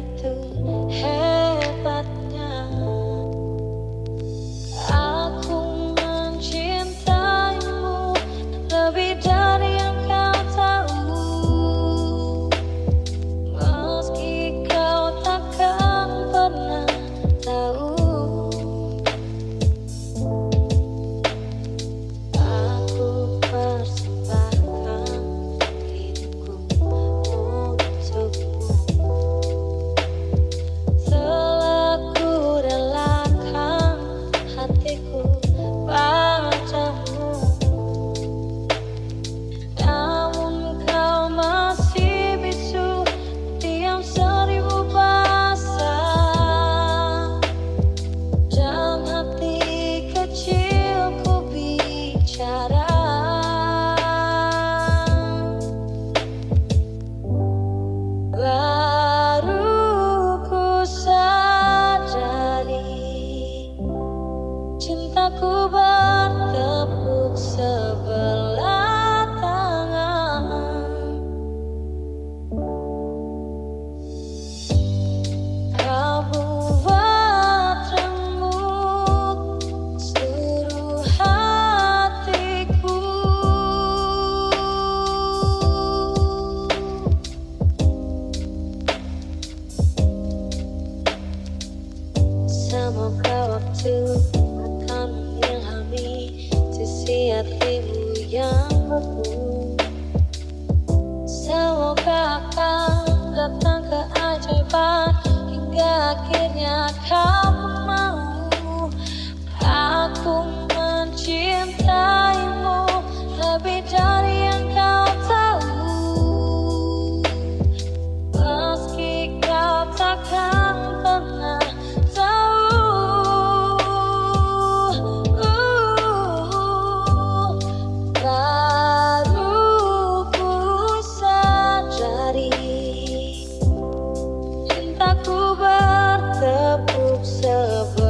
to semoga waktu akan mengilhami sisi hatimu yang beku untuk